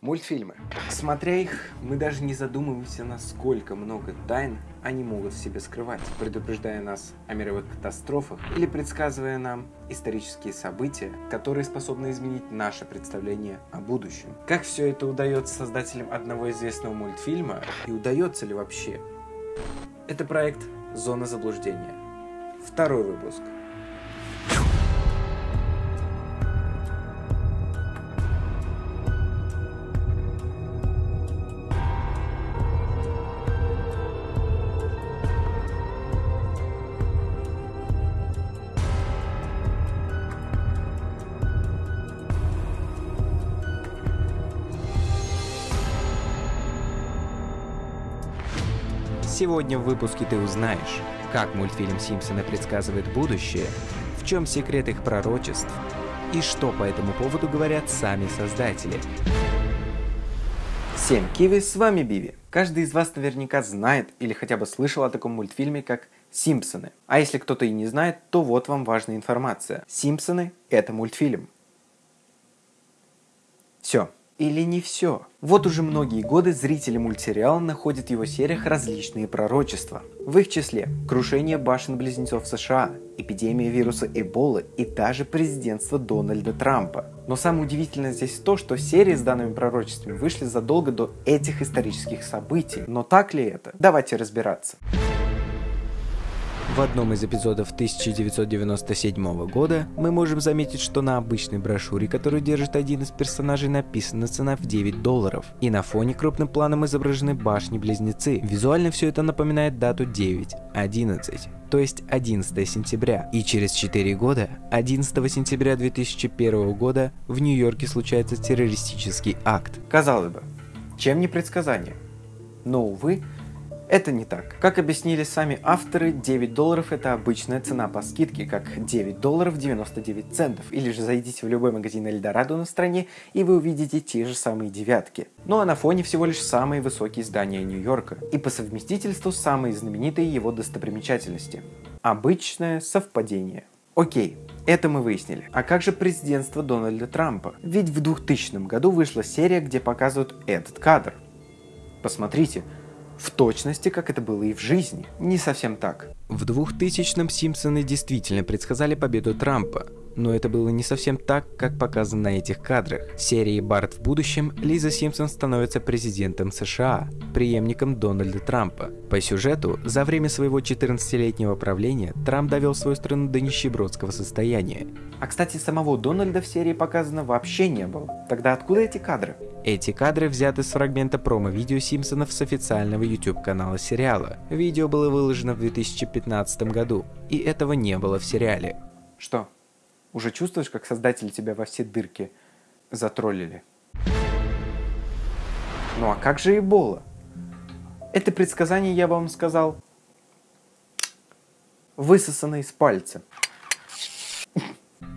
Мультфильмы. Смотря их, мы даже не задумываемся, насколько много тайн они могут в себе скрывать, предупреждая нас о мировых катастрофах или предсказывая нам исторические события, которые способны изменить наше представление о будущем. Как все это удается создателям одного известного мультфильма и удается ли вообще? Это проект «Зона заблуждения». Второй выпуск. Сегодня в выпуске ты узнаешь, как мультфильм «Симпсоны» предсказывает будущее, в чем секрет их пророчеств и что по этому поводу говорят сами создатели. Всем киви, с вами Биви. Каждый из вас наверняка знает или хотя бы слышал о таком мультфильме, как «Симпсоны». А если кто-то и не знает, то вот вам важная информация. «Симпсоны» — это мультфильм. Все, или не все. Вот уже многие годы зрители мультсериала находят в его сериях различные пророчества. В их числе крушение башен-близнецов США, эпидемия вируса Эболы и даже президентство Дональда Трампа. Но самое удивительное здесь то, что серии с данными пророчествами вышли задолго до этих исторических событий. Но так ли это? Давайте разбираться. В одном из эпизодов 1997 года мы можем заметить, что на обычной брошюре, которую держит один из персонажей, написана цена в 9 долларов. И на фоне крупным планом изображены башни-близнецы. Визуально все это напоминает дату 9.11 то есть 11 сентября. И через 4 года, 11 сентября 2001 года, в Нью-Йорке случается террористический акт. Казалось бы, чем не предсказание? Но, увы, это не так. Как объяснили сами авторы, 9 долларов это обычная цена по скидке, как 9 долларов 99 центов. Или же зайдите в любой магазин Эльдорадо на стране, и вы увидите те же самые девятки. Ну а на фоне всего лишь самые высокие здания Нью-Йорка. И по совместительству самые знаменитые его достопримечательности. Обычное совпадение. Окей, это мы выяснили. А как же президентство Дональда Трампа? Ведь в 2000 году вышла серия, где показывают этот кадр. Посмотрите, в точности, как это было и в жизни. Не совсем так. В 2000-м Симпсоны действительно предсказали победу Трампа, но это было не совсем так, как показано на этих кадрах. В серии «Барт в будущем» Лиза Симпсон становится президентом США, преемником Дональда Трампа. По сюжету, за время своего 14-летнего правления Трамп довел свою страну до нищебродского состояния. А кстати, самого Дональда в серии показано вообще не было. Тогда откуда эти кадры? Эти кадры взяты с фрагмента промо-видео Симпсонов с официального YouTube-канала сериала. Видео было выложено в 2015 году, и этого не было в сериале. Что, уже чувствуешь, как создатели тебя во все дырки затроллили? Ну а как же Эбола? Это предсказание, я вам сказал, высосано из пальца.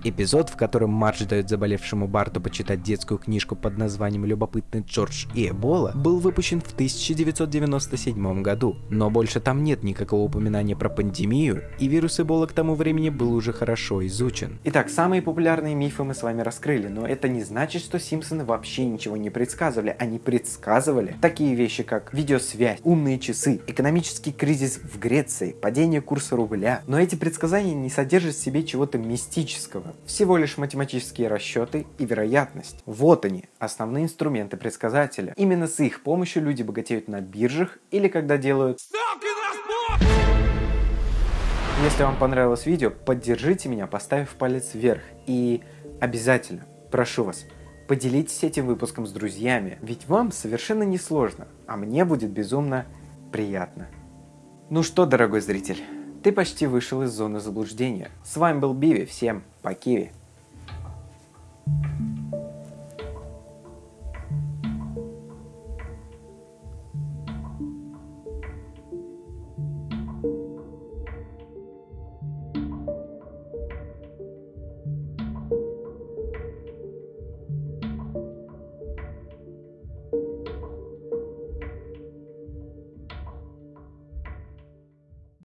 Эпизод, в котором Мардж дает заболевшему Барту почитать детскую книжку под названием «Любопытный Джордж и Эбола», был выпущен в 1997 году, но больше там нет никакого упоминания про пандемию, и вирус Эбола к тому времени был уже хорошо изучен. Итак, самые популярные мифы мы с вами раскрыли, но это не значит, что Симпсоны вообще ничего не предсказывали. Они предсказывали такие вещи, как видеосвязь, умные часы, экономический кризис в Греции, падение курса рубля. Но эти предсказания не содержат в себе чего-то мистического. Всего лишь математические расчеты и вероятность. Вот они, основные инструменты предсказателя. Именно с их помощью люди богатеют на биржах или когда делают ставки на спорт. Если вам понравилось видео, поддержите меня, поставив палец вверх. И обязательно, прошу вас, поделитесь этим выпуском с друзьями, ведь вам совершенно не сложно, а мне будет безумно приятно. Ну что, дорогой зритель, ты почти вышел из зоны заблуждения. С вами был Биви, всем по Киви.